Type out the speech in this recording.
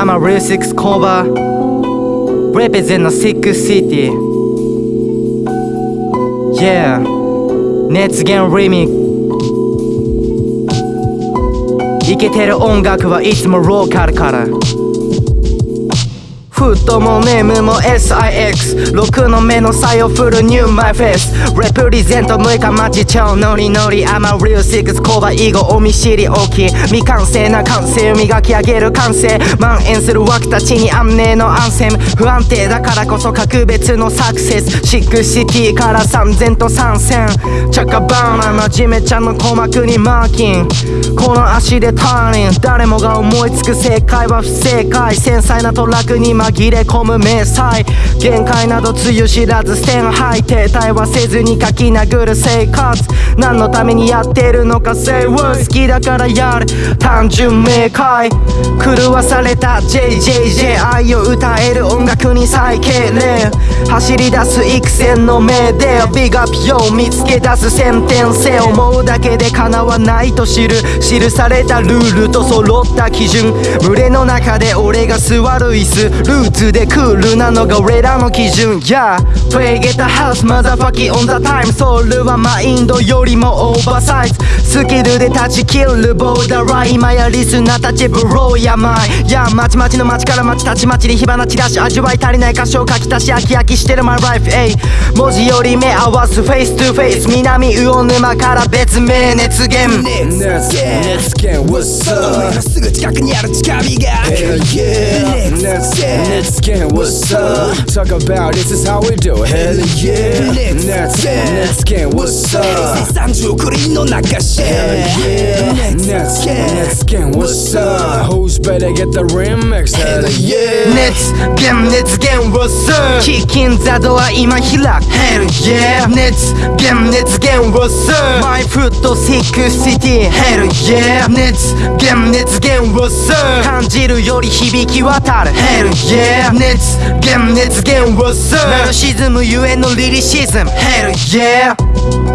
I'm a real six cover Represent a sick city Yeah 熱源リミックイケてる音楽はいつもローカルからフットもネームも SIX6 の目の差を振るニューマイフェイス。レプリゼント6日待ち超ノリノリ I'm a real six コバ囲碁お見知り大き。い未完成な感性磨き上げる感性。蔓延する枠たちに安寧のアンセム。不安定だからこそ格別のサクセス。シックシティから3000と参戦チャカバーナ真面目ちゃんの鼓膜にマーキン。この足でターニン。誰もが思いつく正解は不正解。繊細なトラックに紛れ込む明細限界などつゆ知らずステンハイ停滞はせずに書き殴る生活。何のためにやってるのか Say what 好きだからやる。単純明快。狂わされた JJJ 愛を歌える音楽に再敬礼走り出す育成の目でビガピを見つけ出す先天性思うだけで叶わないと知る記されたルールと揃った基準。群れの中で俺が座る椅子ルーツでクールなのが俺らの基準 Yeah Play get the house motherfucking on the time ソウルはマインドよりもオーバーサイズ。スキルで断ち切るボーダーライン今やリスナーたちブローやまい。やまちまちの街から街たちまちに火花散らし味わい足りない箇所を書き足し飽き飽きしてる my life えい文字より目合わすフェイストゥフェイス南魚沼から別名熱源。熱源。熱源。What's up すぐ近くにある近火が Hell yeah 熱源。熱源。What's up Talk about this is how we do Hell yeah 熱源。熱源。What's up 30クリーンの中シェ Hell yeah 熱源。熱源。What's up better get the remix Hell yeah 熱源熱源 What's up キキンザドは今開く Hell yeah 熱源熱源 What's up My foot sick city Hell yeah 熱源熱源 What's up 感じるより響き渡る Hell yeah 熱源熱源 What's up ナルシズムゆえのリリシズム Hell yeah